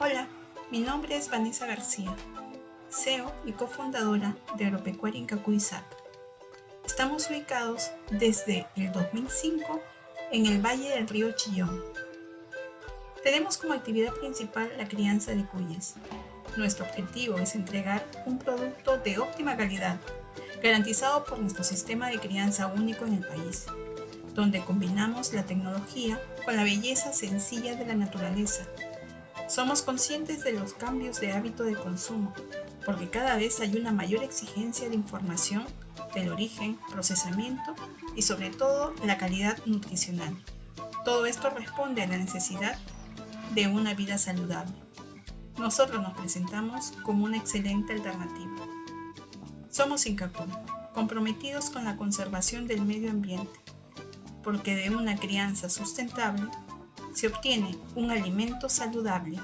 Hola, mi nombre es Vanessa García, CEO y cofundadora de Agropecuaria Incacuizac. Estamos ubicados desde el 2005 en el Valle del Río Chillón. Tenemos como actividad principal la crianza de cuyes. Nuestro objetivo es entregar un producto de óptima calidad, garantizado por nuestro sistema de crianza único en el país, donde combinamos la tecnología con la belleza sencilla de la naturaleza. Somos conscientes de los cambios de hábito de consumo, porque cada vez hay una mayor exigencia de información del origen, procesamiento y sobre todo la calidad nutricional. Todo esto responde a la necesidad de una vida saludable. Nosotros nos presentamos como una excelente alternativa. Somos Incacún, comprometidos con la conservación del medio ambiente, porque de una crianza sustentable se obtiene un alimento saludable